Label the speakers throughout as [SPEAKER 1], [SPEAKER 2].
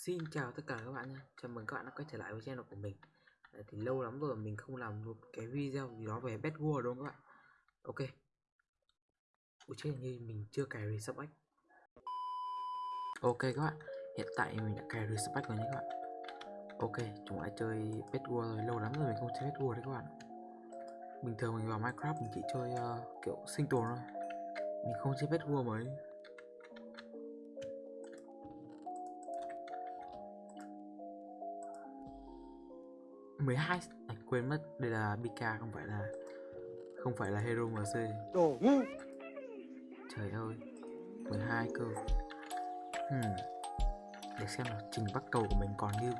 [SPEAKER 1] Xin chào tất cả các bạn nhé Chào mừng các bạn đã quay trở lại với channel của mình. Đấy, Thì lâu lắm rồi mình không làm một cái video gì đó về Bad War đúng không các bạn? Ok. Ủa chết như mình chưa cài Respect Ok các bạn. Hiện tại mình đã cài Respect rồi nhé các bạn. Ok chúng ta chơi Bad War rồi. Lâu lắm rồi mình không chơi Bad War đấy các bạn. Bình thường mình vào Minecraft mình chỉ chơi uh, kiểu sinh tồn thôi. Mình không chơi Bad War mấy 12 anh quên mất đây là Bika không phải là không phải là Hero MC
[SPEAKER 2] Đồ ngu.
[SPEAKER 1] Trời ơi 12 cơ. Hmm. Để xem là trình bắt cầu của mình còn như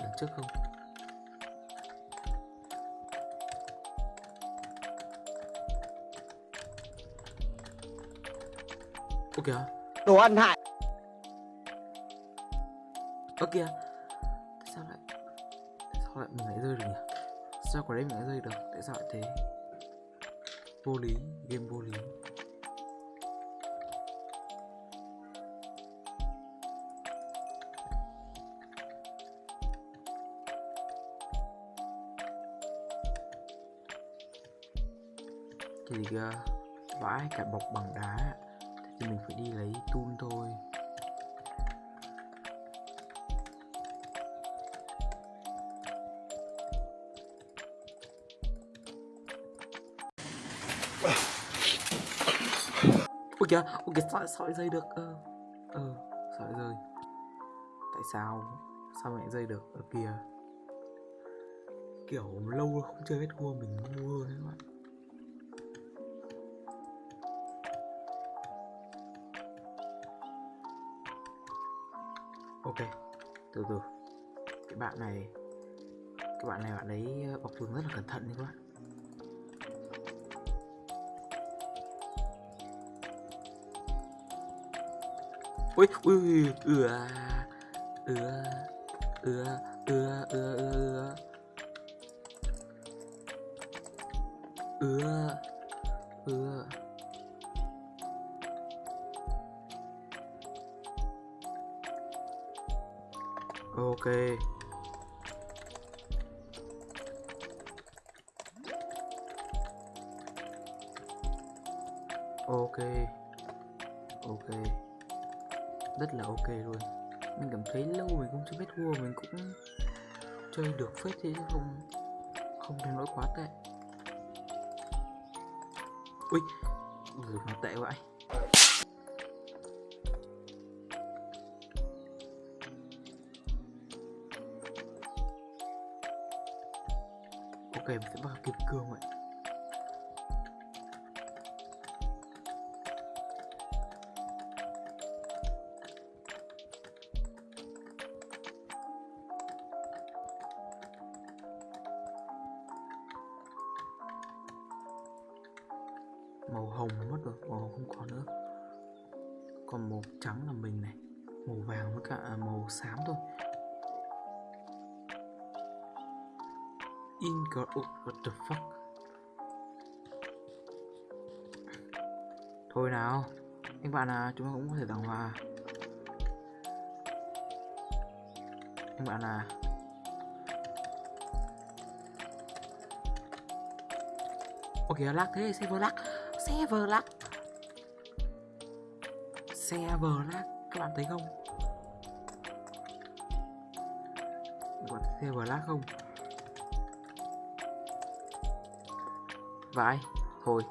[SPEAKER 1] lần trước không? Ơ kìa.
[SPEAKER 2] Đồ ăn hại.
[SPEAKER 1] Ơ kìa Sao lại Sao lại mình lại rơi được nhỉ? Sao quả đấy mình lại rơi được? Tại sao lại thế? Vô lý, Game vô lý. Cái gì Vãi cả bọc bằng đá. Thì mình phải đi kìa ôi kìa sợi dây được ờ ờ sợi rơi tại sao? Sao mẹ dây được ở kìa kiểu lâu rồi không chơi vết cua mình mua đấy các bạn. Ok, từ từ. Cái bạn này, cái bạn này bạn ấy ờ, bọc tường rất là cẩn thận đấy các bạn. Ui ui ui ừa ừa ừa ừa ừa ừa. Ừa ừa. Ok. Ok. Ok rất là ok luôn. Mình cảm thấy lâu mình không chơi biết vua mình cũng chơi được phết thế không không đến nỗi quá tệ. Ui ừ, nó tệ vậy ok mình sẽ bắt kịp cương vậy. Màu hồng mất rồi màu hồng không còn nữa. Còn màu trắng là mình này, màu vàng với cả à, màu xám thôi. Ingot what the fuck? Thôi nào các bạn à chúng ta cũng có thể tặng hòa các bạn à. Ôi kìa lắc thế, server lắc. Server lắc. Server lắc. Các bạn thấy không? Các bạn thấy server lắc không? Vãi, Thôi.